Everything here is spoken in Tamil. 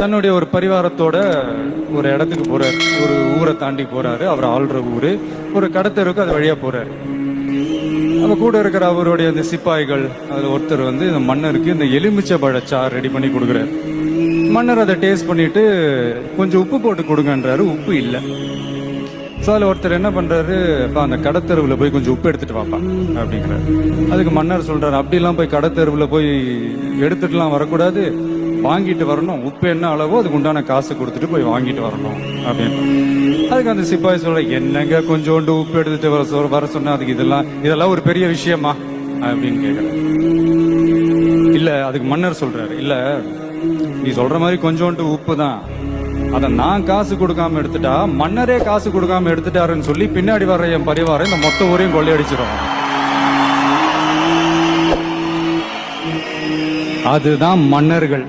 தன்னுடைய ஒரு பரிவாரத்தோட ஒரு இடத்துக்கு போறாரு. ஒரு ஊரை தாண்டி போறாரு. அவர் ஆள்ற ஊரு. ஒரு கடத்தருக்கு அது வழியா போறாரு. நம்ம கூட இருக்கிற அவருடைய அந்த சிப்பாய்கள் அதுல ஒருத்தர் வந்து இந்த மன்னருக்கு இந்த எலுமிச்சை பழச்சார் ரெடி பண்ணி கொடுக்குறாரு. மன்னர் அதை டேஸ்ட் பண்ணிட்டு கொஞ்சம் உப்பு போட்டு கொடுங்கன்றாரு. உப்பு இல்லை. ஸோ அதில் ஒருத்தர் என்ன பண்ணுறாரு இப்போ அந்த கடத்தெருவில் போய் கொஞ்சம் உப்பு எடுத்துட்டு வாப்பா அப்படிங்கிறாரு. அதுக்கு மன்னர் சொல்கிறாரு அப்படிலாம் போய் கடத்தெருவில் போய் எடுத்துட்டுலாம் வரக்கூடாது. வாங்கிட்டு வரணும். உப்பு என்ன அளவோ அதுக்கு உண்டான காசு கொடுத்துட்டு போய் வாங்கிட்டு வரணும் அப்படின்னு. அதுக்கு அந்த சிப்பாய் சொல்ற என்னங்க கொஞ்சோண்டு உப்பு எடுத்துட்டு வர சொல் வர சொன்னா? அதுக்கு இதெல்லாம் இதெல்லாம் ஒரு பெரிய விஷயமா? அப்படின்னு கேட்குறாரு இல்ல அதுக்கு மன்னர் சொல்றாரு இல்ல நீ சொல்ற மாதிரி கொஞ்சோண்டு உப்பு தான். அத நான் காசு கொடுக்காம எடுத்துட்டா மன்னரே காசு கொடுக்காம எடுத்துட்டாருன்னு சொல்லி பின்னாடி வர்ற என் பரிவாரம் இந்த மொத்த ஊரையும் கொள்ளையடிச்சிடும் அதுதான் மன்னர்கள்.